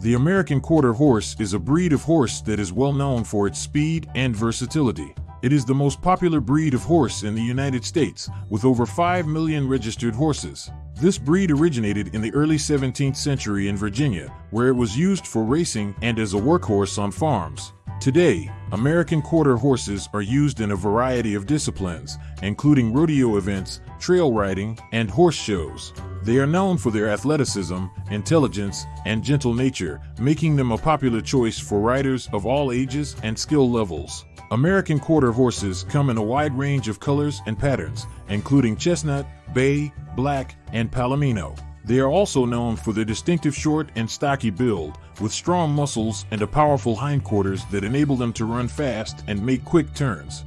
The American Quarter Horse is a breed of horse that is well known for its speed and versatility. It is the most popular breed of horse in the United States, with over 5 million registered horses. This breed originated in the early 17th century in Virginia, where it was used for racing and as a workhorse on farms. Today, American quarter horses are used in a variety of disciplines, including rodeo events, trail riding, and horse shows. They are known for their athleticism, intelligence, and gentle nature, making them a popular choice for riders of all ages and skill levels. American quarter horses come in a wide range of colors and patterns, including chestnut, bay, black, and palomino. They are also known for their distinctive short and stocky build, with strong muscles and a powerful hindquarters that enable them to run fast and make quick turns.